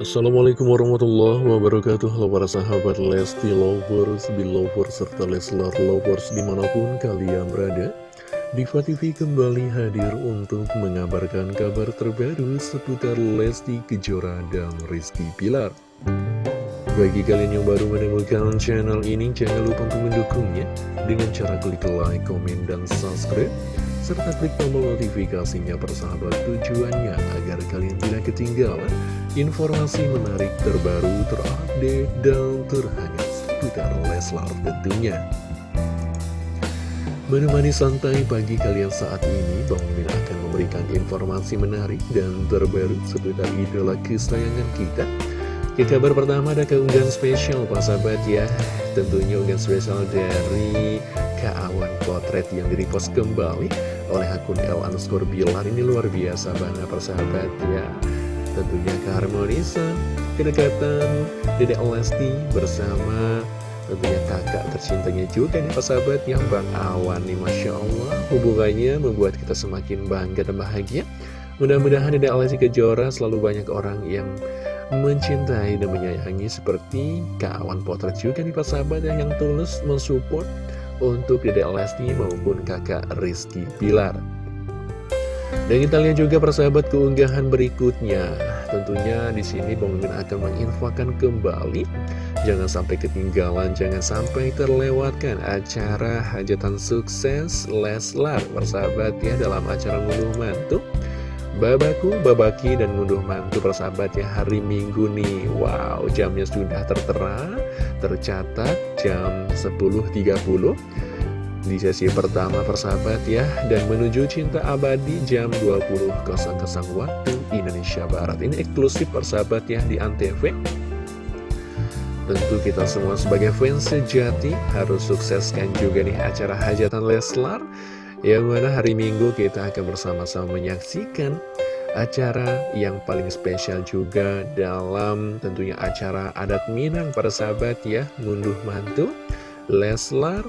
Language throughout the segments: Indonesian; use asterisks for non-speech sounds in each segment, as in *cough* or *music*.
Assalamualaikum warahmatullahi wabarakatuh. Halo para sahabat Lesti Lovers, Belovers, serta Leslar Lovers di mana pun kalian berada. Diva TV kembali hadir untuk mengabarkan kabar terbaru seputar Lesti Kejora dan Rizky Pilar Bagi kalian yang baru menemukan channel ini, jangan lupa untuk mendukungnya. Dengan cara klik like, komen, dan subscribe serta klik tombol notifikasinya persahabat tujuannya agar kalian tidak ketinggalan informasi menarik terbaru, terupdate, dan terhangat seputar Leslar tentunya. Menemani santai pagi kalian saat ini, Bang Min akan memberikan informasi menarik dan terbaru seputar idola kesayangan kita. Ke kabar pertama ada keunggahan spesial Pak Sahabat ya Tentunya unggahan spesial dari Keawan Potret yang direpost kembali oleh akun L underscore Bilar Ini luar biasa banget persahabat ya Tentunya keharmonisan, kedekatan Dedek Lesti bersama. Tentunya kakak tercintanya juga nih persahabat yang Bang Awan nih Masya Allah. Hubungannya membuat kita semakin bangga dan bahagia. Mudah-mudahan Dedek Lesti Kejora selalu banyak orang yang mencintai dan menyayangi seperti kawan potret juga nih persahabat yang tulus mensupport untuk Dedek Lesti maupun kakak Rizky Pilar. Dan kita lihat juga persahabat keunggahan berikutnya. Tentunya di sini Mimin akan menginfokan kembali Jangan sampai ketinggalan, jangan sampai terlewatkan acara hajatan sukses Leslar Persahabat ya dalam acara ngunduh mantu Babaku, babaki, dan ngunduh mantu persahabat ya hari minggu nih Wow, jamnya sudah tertera, tercatat jam 10.30 di sesi pertama persahabat ya dan menuju cinta abadi jam 20.00 waktu Indonesia Barat. Ini eksklusif persahabat ya di Antv. Tentu kita semua sebagai fans sejati harus sukseskan juga nih acara hajatan Leslar yang mana hari Minggu kita akan bersama-sama menyaksikan acara yang paling spesial juga dalam tentunya acara adat Minang para sahabat ya. Ngunduh mantu Leslar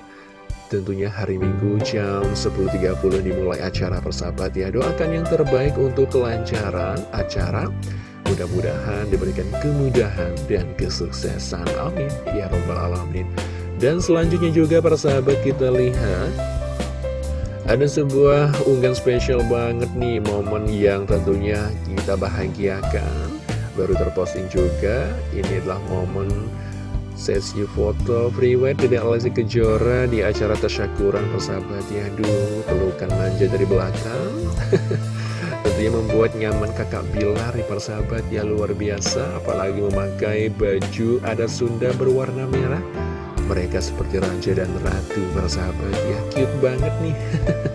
Tentunya hari Minggu jam 10.30 dimulai acara persahabat ya. Doakan yang terbaik untuk kelancaran acara. Mudah-mudahan diberikan kemudahan dan kesuksesan. Amin. Ya Robbal Alamin. Dan selanjutnya juga persahabat kita lihat ada sebuah unggahan spesial banget nih Momen yang tentunya kita bahagiakan. Baru terposting juga Ini adalah momen Sesi foto priwet Dede Alessi Kejora di acara tasyakuran persahabat. Ya Aduh, pelukan manja dari belakang. *laughs* Tentunya membuat nyaman kakak Bilar di persahabat ya luar biasa. Apalagi memakai baju adat Sunda berwarna merah Mereka seperti raja dan ratu persahabat ya Cute banget nih.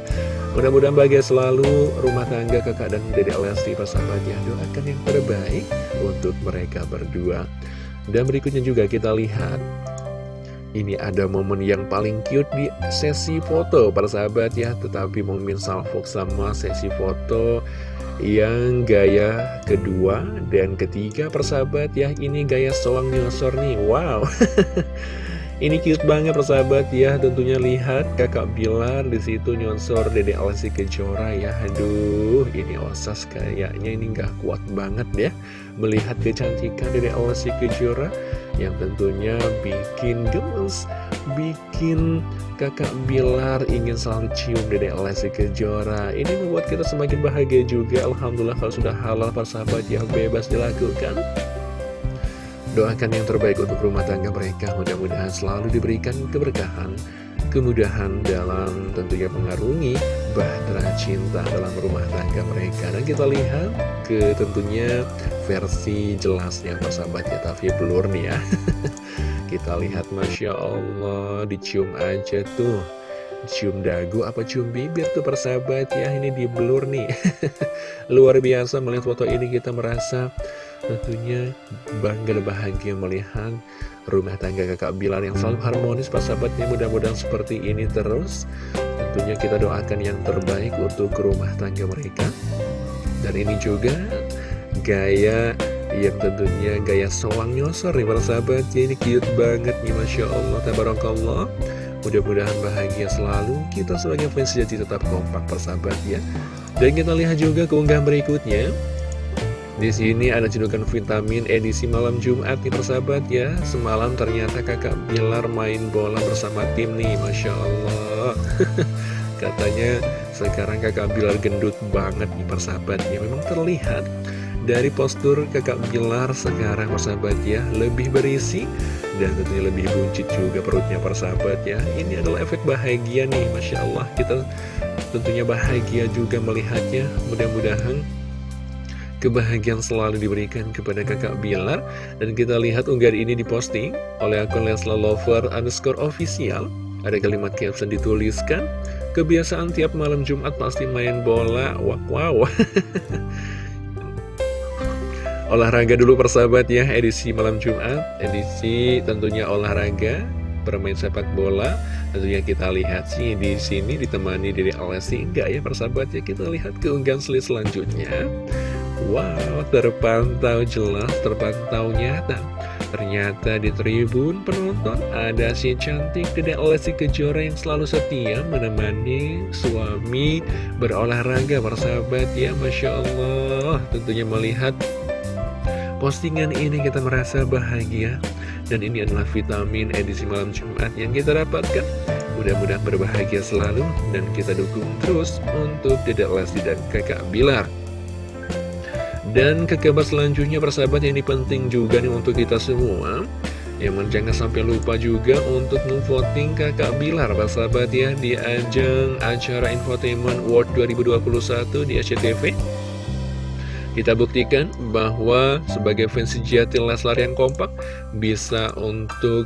*laughs* Mudah-mudahan bahagia selalu. Rumah tangga kakak dan dede Lesti persahabat ya Doakan yang terbaik untuk mereka berdua. Dan berikutnya juga kita lihat. Ini ada momen yang paling cute di sesi foto para sahabat ya. Tetapi momen salvok sama sesi foto yang gaya kedua dan ketiga persahabat ya. Ini gaya soang nyosor nih. Wow *laughs* Ini cute banget persahabat ya. Tentunya lihat kakak Bilar di situ nyonsor Dede Alessi Kejora ya. Aduh ini osas kayaknya ini nggak kuat banget ya Melihat kecantikan Dede Alessi Kejora Yang tentunya bikin gemes Bikin kakak Bilar ingin selalu cium Dede Alessi Kejora. Ini membuat kita semakin bahagia juga. Alhamdulillah kalau sudah halal persahabat yang bebas dilakukan Doakan yang terbaik untuk rumah tangga mereka. Mudah-mudahan selalu diberikan keberkahan Kemudahan dalam tentunya mengarungi Bahtera cinta dalam rumah tangga mereka. Dan kita lihat ke tentunya versi jelasnya persahabat ya Tapi blur nih ya. *laughs* Kita lihat Masya Allah Dicium aja tuh. Cium dagu apa cium bibir tuh persahabat ya ini di blur nih. *laughs* Luar biasa melihat foto ini kita merasa tentunya bangga dan bahagia melihat rumah tangga kakak Bilar yang selalu harmonis persahabatnya mudah-mudahan seperti ini terus. Tentunya kita doakan yang terbaik untuk rumah tangga mereka. Dan ini juga gaya yang tentunya gaya soang nyosor nih para sahabat ini cute banget nih Masya Allah Tabarakallah. Mudah-mudahan bahagia selalu. Kita sebagai fans sejati tetap kompak persahabat ya. Dan kita lihat juga keunggahan berikutnya Di sini ada cedukan vitamin edisi malam Jumat nih persahabat ya. Semalam ternyata kakak Bilar main bola bersama tim nih Masya Allah. *laughs* Katanya sekarang kakak Bilar gendut banget nih persahabat ya. Memang terlihat dari postur kakak Bilar sekarang persahabat ya Lebih berisi dan tentunya lebih buncit juga perutnya persahabat ya. Ini adalah efek bahagia nih Masya Allah. Kita tentunya bahagia juga melihatnya. Mudah-mudahan kebahagiaan selalu diberikan kepada kakak Bilar. Dan kita lihat unggahan ini diposting oleh akun Lesla Lover underscore official. Ada kalimat caption dituliskan kebiasaan tiap malam Jumat pasti main bola. Wow, wow. *laughs* olahraga dulu persahabat ya. Edisi malam Jumat edisi tentunya olahraga bermain sepak bola. Tentunya kita lihat sih di sini ditemani dari Alessi. Enggak ya persahabat ya? Kita lihat keunggahan selanjutnya Wow, terpantau jelas, terpantau nyata. Ternyata di tribun penonton ada si cantik Dedek Lesti Kejora yang selalu setia menemani suami berolahraga persahabat ya Masya Allah. Tentunya melihat postingan ini kita merasa bahagia. Dan ini adalah vitamin edisi malam Jumat yang kita dapatkan. Mudah-mudahan berbahagia selalu dan kita dukung terus untuk Dedek Lesti dan kakak Bilar dan ke kabar selanjutnya persahabat ini penting juga nih untuk kita semua. Yang jangan sampai lupa juga untuk memvoting kakak Bilar persahabat ya Di ajang acara Infotainment World 2021 di SCTV Kita buktikan bahwa sebagai fans sejati Leslar yang kompak Bisa untuk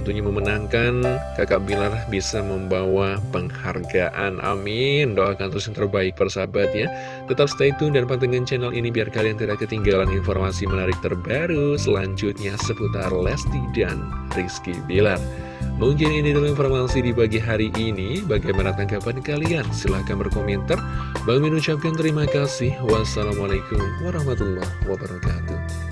tentunya memenangkan kakak Bilar bisa membawa penghargaan amin doakan terus yang terbaik persahabat ya tetap stay tune dan pantengin channel ini biar kalian tidak ketinggalan informasi menarik terbaru selanjutnya seputar Lesti dan Rizky Bilar Mungkin ini dulu informasi di pagi hari ini. Bagaimana tanggapan kalian? Silahkan berkomentar. Bang Min ucapkan terima kasih. Wassalamualaikum warahmatullahi wabarakatuh.